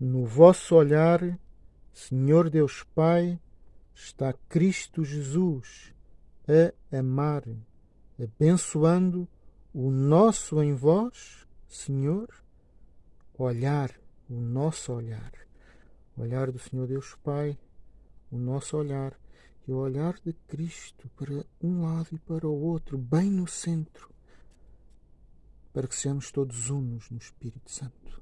No vosso olhar, Senhor Deus Pai, está Cristo Jesus a amar, abençoando o nosso em vós, Senhor, olhar, o nosso olhar, o olhar do Senhor Deus Pai, o nosso olhar. E o olhar de Cristo para um lado e para o outro, bem no centro, para que sejamos todos unos no Espírito Santo.